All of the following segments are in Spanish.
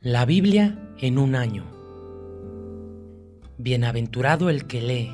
La Biblia en un año. Bienaventurado el que lee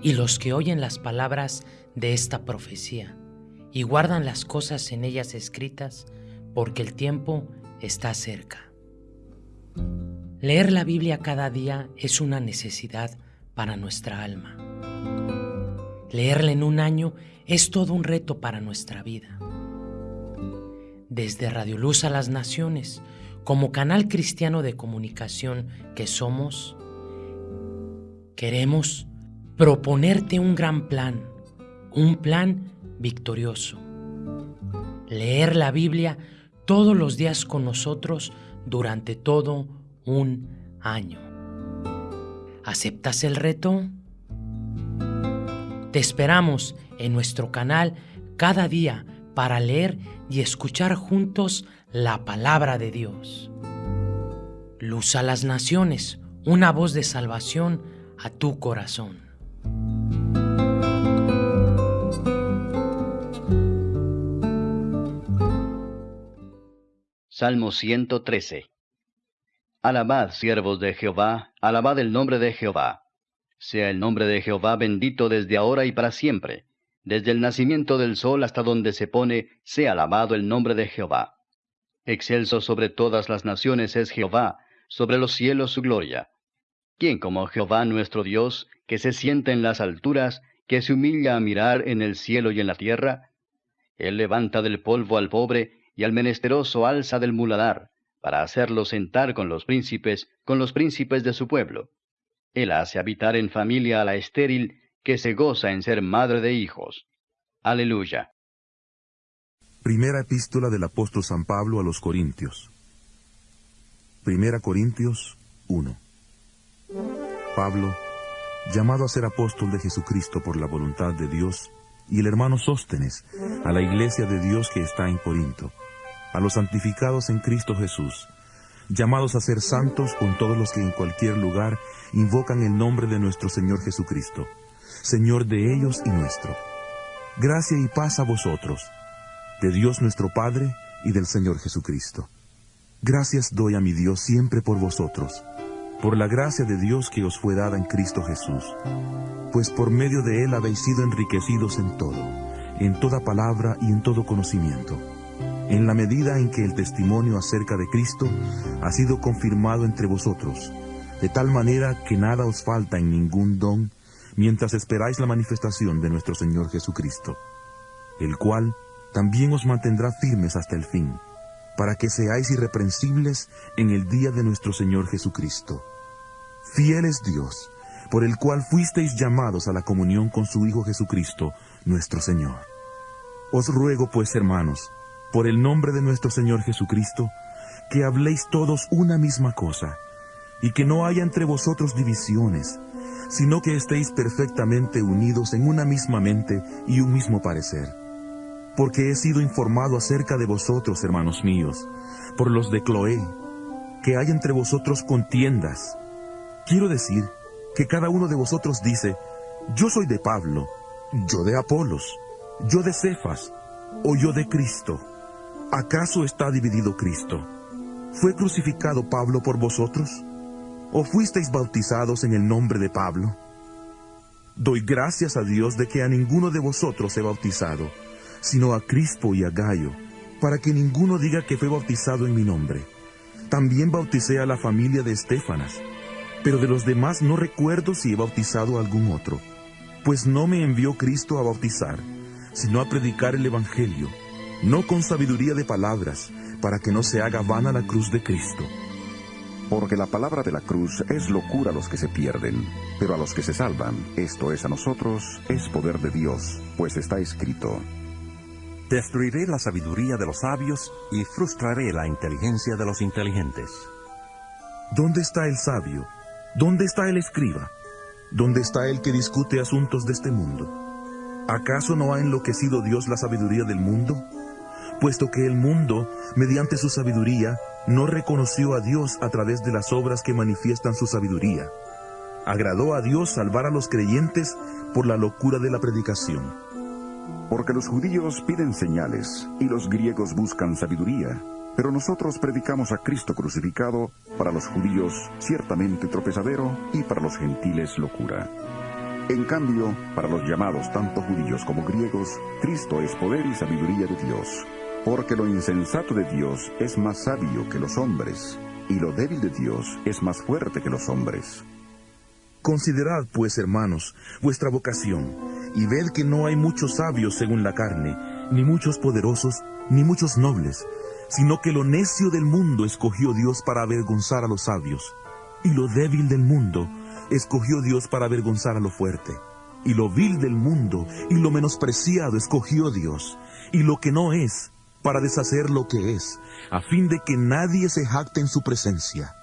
y los que oyen las palabras de esta profecía y guardan las cosas en ellas escritas, porque el tiempo está cerca. Leer la Biblia cada día es una necesidad para nuestra alma. Leerla en un año es todo un reto para nuestra vida. Desde Radio Luz a las Naciones, como canal cristiano de comunicación que somos, queremos proponerte un gran plan, un plan victorioso. Leer la Biblia todos los días con nosotros durante todo un año. ¿Aceptas el reto? Te esperamos en nuestro canal cada día para leer y escuchar juntos la palabra de Dios. Luz a las naciones, una voz de salvación a tu corazón. Salmo 113 Alabad, siervos de Jehová, alabad el nombre de Jehová. Sea el nombre de Jehová bendito desde ahora y para siempre. Desde el nacimiento del sol hasta donde se pone, sea alabado el nombre de Jehová. Excelso sobre todas las naciones es Jehová, sobre los cielos su gloria. ¿Quién como Jehová nuestro Dios, que se sienta en las alturas, que se humilla a mirar en el cielo y en la tierra? Él levanta del polvo al pobre, y al menesteroso alza del muladar, para hacerlo sentar con los príncipes, con los príncipes de su pueblo. Él hace habitar en familia a la estéril, que se goza en ser madre de hijos. Aleluya. Primera epístola del apóstol San Pablo a los Corintios. Primera Corintios 1. Pablo, llamado a ser apóstol de Jesucristo por la voluntad de Dios, y el hermano Sóstenes, a la iglesia de Dios que está en Corinto, a los santificados en Cristo Jesús, llamados a ser santos con todos los que en cualquier lugar invocan el nombre de nuestro Señor Jesucristo, Señor de ellos y nuestro. Gracia y paz a vosotros de Dios nuestro Padre y del Señor Jesucristo. Gracias doy a mi Dios siempre por vosotros, por la gracia de Dios que os fue dada en Cristo Jesús, pues por medio de Él habéis sido enriquecidos en todo, en toda palabra y en todo conocimiento, en la medida en que el testimonio acerca de Cristo ha sido confirmado entre vosotros, de tal manera que nada os falta en ningún don, mientras esperáis la manifestación de nuestro Señor Jesucristo, el cual también os mantendrá firmes hasta el fin, para que seáis irreprensibles en el día de nuestro Señor Jesucristo. Fiel es Dios, por el cual fuisteis llamados a la comunión con su Hijo Jesucristo, nuestro Señor. Os ruego pues, hermanos, por el nombre de nuestro Señor Jesucristo, que habléis todos una misma cosa, y que no haya entre vosotros divisiones, sino que estéis perfectamente unidos en una misma mente y un mismo parecer porque he sido informado acerca de vosotros, hermanos míos, por los de Cloé, que hay entre vosotros contiendas. Quiero decir que cada uno de vosotros dice, yo soy de Pablo, yo de Apolos, yo de Cefas, o yo de Cristo. ¿Acaso está dividido Cristo? ¿Fue crucificado Pablo por vosotros? ¿O fuisteis bautizados en el nombre de Pablo? Doy gracias a Dios de que a ninguno de vosotros he bautizado, sino a Crispo y a Gallo, para que ninguno diga que fue bautizado en mi nombre. También bauticé a la familia de Estefanas, pero de los demás no recuerdo si he bautizado a algún otro, pues no me envió Cristo a bautizar, sino a predicar el Evangelio, no con sabiduría de palabras, para que no se haga vana la cruz de Cristo. Porque la palabra de la cruz es locura a los que se pierden, pero a los que se salvan, esto es a nosotros, es poder de Dios, pues está escrito. Destruiré la sabiduría de los sabios y frustraré la inteligencia de los inteligentes. ¿Dónde está el sabio? ¿Dónde está el escriba? ¿Dónde está el que discute asuntos de este mundo? ¿Acaso no ha enloquecido Dios la sabiduría del mundo? Puesto que el mundo, mediante su sabiduría, no reconoció a Dios a través de las obras que manifiestan su sabiduría. Agradó a Dios salvar a los creyentes por la locura de la predicación. Porque los judíos piden señales y los griegos buscan sabiduría, Pero nosotros predicamos a Cristo crucificado, para los judíos ciertamente tropezadero y para los gentiles locura. En cambio, para los llamados tanto judíos como griegos, Cristo es poder y sabiduría de Dios, porque lo insensato de Dios es más sabio que los hombres, y lo débil de Dios es más fuerte que los hombres. Considerad, pues, hermanos, vuestra vocación, y ved que no hay muchos sabios según la carne, ni muchos poderosos, ni muchos nobles, sino que lo necio del mundo escogió Dios para avergonzar a los sabios, y lo débil del mundo escogió Dios para avergonzar a lo fuerte, y lo vil del mundo y lo menospreciado escogió Dios, y lo que no es, para deshacer lo que es, a fin de que nadie se jacte en su presencia.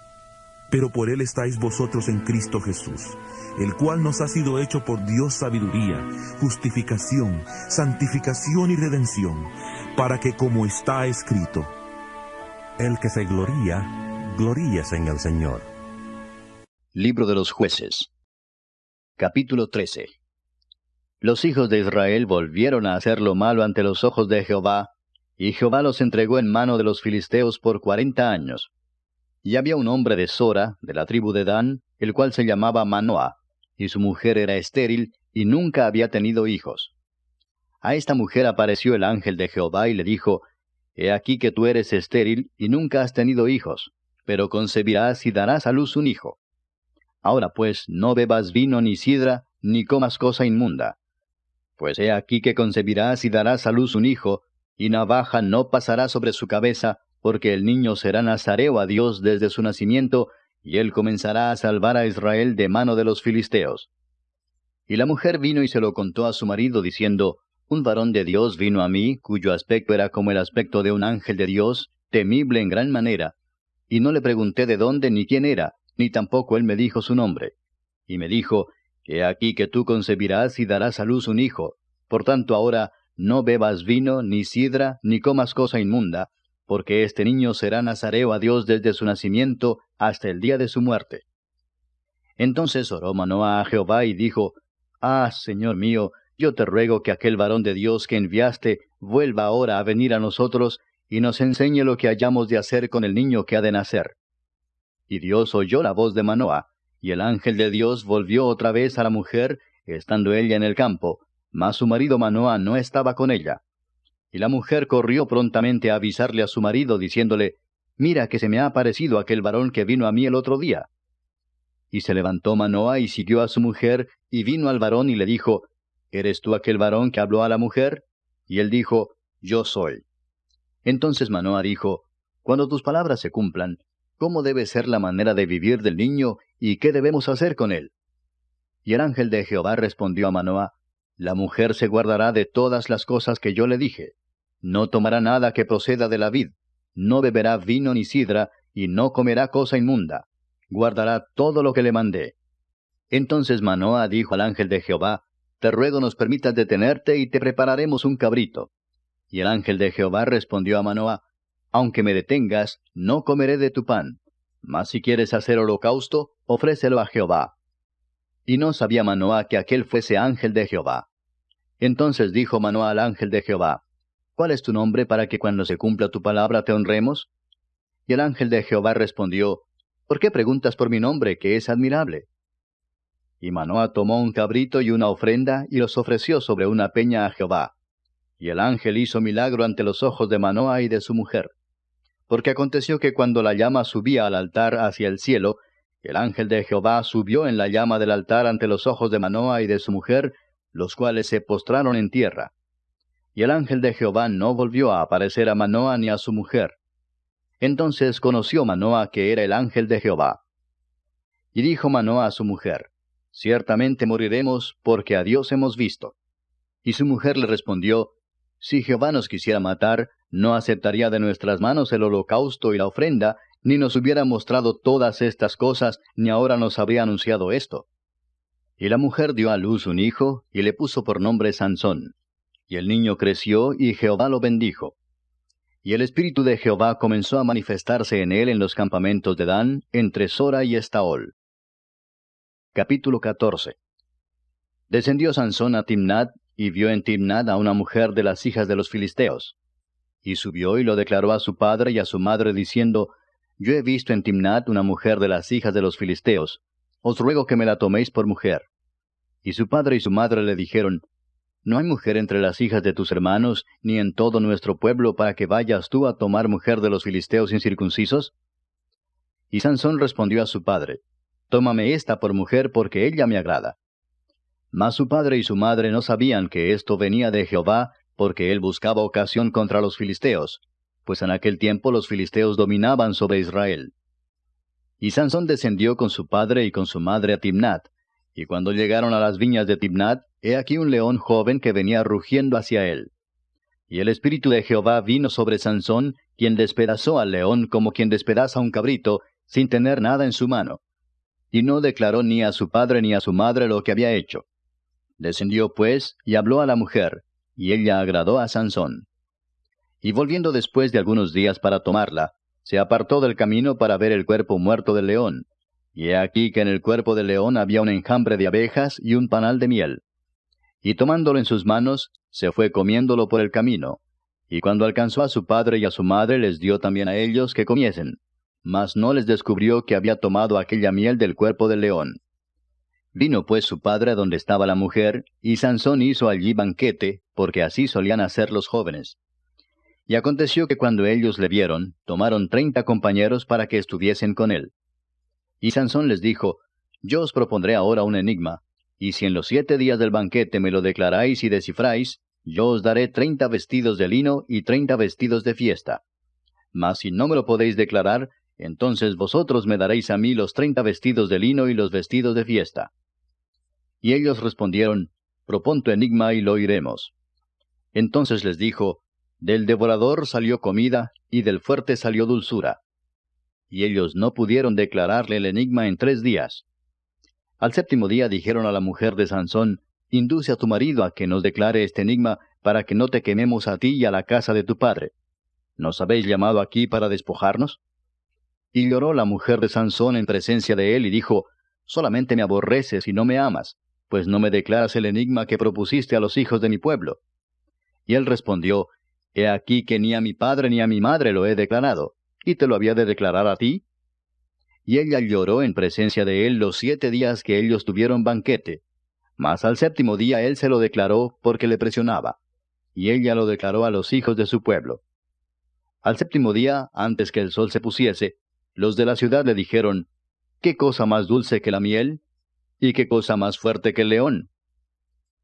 Pero por él estáis vosotros en Cristo Jesús, el cual nos ha sido hecho por Dios sabiduría, justificación, santificación y redención, para que como está escrito, El que se gloría, gloríese en el Señor. Libro de los jueces Capítulo 13 Los hijos de Israel volvieron a hacer lo malo ante los ojos de Jehová, y Jehová los entregó en mano de los filisteos por cuarenta años. Y había un hombre de Sora, de la tribu de Dan, el cual se llamaba Manoah, y su mujer era estéril, y nunca había tenido hijos. A esta mujer apareció el ángel de Jehová y le dijo, He aquí que tú eres estéril y nunca has tenido hijos, pero concebirás y darás a luz un hijo. Ahora pues, no bebas vino ni sidra, ni comas cosa inmunda. Pues he aquí que concebirás y darás a luz un hijo, y navaja no pasará sobre su cabeza, porque el niño será nazareo a Dios desde su nacimiento, y él comenzará a salvar a Israel de mano de los filisteos. Y la mujer vino y se lo contó a su marido, diciendo, un varón de Dios vino a mí, cuyo aspecto era como el aspecto de un ángel de Dios, temible en gran manera. Y no le pregunté de dónde ni quién era, ni tampoco él me dijo su nombre. Y me dijo, He aquí que tú concebirás y darás a luz un hijo. Por tanto ahora, no bebas vino, ni sidra, ni comas cosa inmunda, porque este niño será nazareo a Dios desde su nacimiento hasta el día de su muerte. Entonces oró Manoah a Jehová y dijo, Ah, Señor mío, yo te ruego que aquel varón de Dios que enviaste vuelva ahora a venir a nosotros y nos enseñe lo que hayamos de hacer con el niño que ha de nacer. Y Dios oyó la voz de Manoah, y el ángel de Dios volvió otra vez a la mujer, estando ella en el campo, mas su marido Manoah no estaba con ella. Y la mujer corrió prontamente a avisarle a su marido, diciéndole, Mira que se me ha aparecido aquel varón que vino a mí el otro día. Y se levantó Manoah y siguió a su mujer, y vino al varón y le dijo, ¿Eres tú aquel varón que habló a la mujer? Y él dijo, Yo soy. Entonces Manoah dijo, Cuando tus palabras se cumplan, ¿cómo debe ser la manera de vivir del niño y qué debemos hacer con él? Y el ángel de Jehová respondió a Manoah, La mujer se guardará de todas las cosas que yo le dije. No tomará nada que proceda de la vid, no beberá vino ni sidra, y no comerá cosa inmunda. Guardará todo lo que le mandé. Entonces Manoah dijo al ángel de Jehová, te ruego nos permitas detenerte y te prepararemos un cabrito. Y el ángel de Jehová respondió a Manoah, Aunque me detengas, no comeré de tu pan. Mas si quieres hacer holocausto, ofrécelo a Jehová. Y no sabía Manoah que aquel fuese ángel de Jehová. Entonces dijo Manoah al ángel de Jehová, ¿Cuál es tu nombre para que cuando se cumpla tu palabra te honremos? Y el ángel de Jehová respondió, ¿Por qué preguntas por mi nombre, que es admirable? Y Manoah tomó un cabrito y una ofrenda y los ofreció sobre una peña a Jehová. Y el ángel hizo milagro ante los ojos de Manoah y de su mujer. Porque aconteció que cuando la llama subía al altar hacia el cielo, el ángel de Jehová subió en la llama del altar ante los ojos de Manoah y de su mujer, los cuales se postraron en tierra. Y el ángel de Jehová no volvió a aparecer a Manoah ni a su mujer. Entonces conoció Manoah que era el ángel de Jehová. Y dijo Manoah a su mujer, Ciertamente moriremos porque a Dios hemos visto. Y su mujer le respondió, Si Jehová nos quisiera matar, no aceptaría de nuestras manos el holocausto y la ofrenda, ni nos hubiera mostrado todas estas cosas, ni ahora nos habría anunciado esto. Y la mujer dio a luz un hijo, y le puso por nombre Sansón. Y el niño creció, y Jehová lo bendijo. Y el espíritu de Jehová comenzó a manifestarse en él en los campamentos de Dan, entre Sora y Estaol. Capítulo 14 Descendió Sansón a Timnat, y vio en Timnat a una mujer de las hijas de los filisteos. Y subió y lo declaró a su padre y a su madre, diciendo, Yo he visto en Timnat una mujer de las hijas de los filisteos. Os ruego que me la toméis por mujer. Y su padre y su madre le dijeron, ¿No hay mujer entre las hijas de tus hermanos, ni en todo nuestro pueblo, para que vayas tú a tomar mujer de los filisteos incircuncisos? Y Sansón respondió a su padre, Tómame esta por mujer, porque ella me agrada. Mas su padre y su madre no sabían que esto venía de Jehová, porque él buscaba ocasión contra los filisteos, pues en aquel tiempo los filisteos dominaban sobre Israel. Y Sansón descendió con su padre y con su madre a Timnat, y cuando llegaron a las viñas de Timnat, he aquí un león joven que venía rugiendo hacia él. Y el espíritu de Jehová vino sobre Sansón, quien despedazó al león como quien despedaza un cabrito, sin tener nada en su mano. Y no declaró ni a su padre ni a su madre lo que había hecho. Descendió pues y habló a la mujer, y ella agradó a Sansón. Y volviendo después de algunos días para tomarla, se apartó del camino para ver el cuerpo muerto del león. Y he aquí que en el cuerpo del león había un enjambre de abejas y un panal de miel. Y tomándolo en sus manos, se fue comiéndolo por el camino. Y cuando alcanzó a su padre y a su madre, les dio también a ellos que comiesen. Mas no les descubrió que había tomado aquella miel del cuerpo del león. Vino pues su padre donde estaba la mujer, y Sansón hizo allí banquete, porque así solían hacer los jóvenes. Y aconteció que cuando ellos le vieron, tomaron treinta compañeros para que estuviesen con él. Y Sansón les dijo, Yo os propondré ahora un enigma, y si en los siete días del banquete me lo declaráis y descifráis, yo os daré treinta vestidos de lino y treinta vestidos de fiesta. Mas si no me lo podéis declarar, entonces vosotros me daréis a mí los treinta vestidos de lino y los vestidos de fiesta. Y ellos respondieron, Propon tu enigma y lo oiremos. Entonces les dijo, Del devorador salió comida, y del fuerte salió dulzura. Y ellos no pudieron declararle el enigma en tres días. Al séptimo día dijeron a la mujer de Sansón, Induce a tu marido a que nos declare este enigma, para que no te quememos a ti y a la casa de tu padre. ¿Nos habéis llamado aquí para despojarnos? Y lloró la mujer de Sansón en presencia de él y dijo, Solamente me aborreces y no me amas pues no me declaras el enigma que propusiste a los hijos de mi pueblo. Y él respondió, He aquí que ni a mi padre ni a mi madre lo he declarado, y te lo había de declarar a ti. Y ella lloró en presencia de él los siete días que ellos tuvieron banquete, mas al séptimo día él se lo declaró porque le presionaba, y ella lo declaró a los hijos de su pueblo. Al séptimo día, antes que el sol se pusiese, los de la ciudad le dijeron, ¿Qué cosa más dulce que la miel? ¿Y qué cosa más fuerte que el león?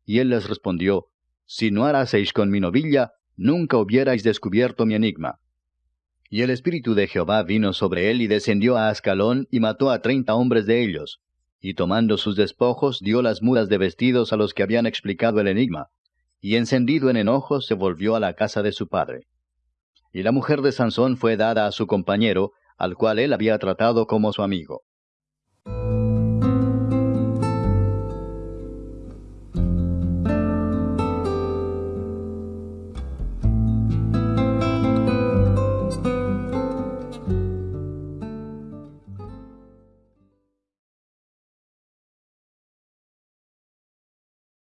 Y él les respondió, Si no haraseis con mi novilla, nunca hubierais descubierto mi enigma. Y el Espíritu de Jehová vino sobre él y descendió a Ascalón y mató a treinta hombres de ellos. Y tomando sus despojos dio las mudas de vestidos a los que habían explicado el enigma. Y encendido en enojo se volvió a la casa de su padre. Y la mujer de Sansón fue dada a su compañero, al cual él había tratado como su amigo.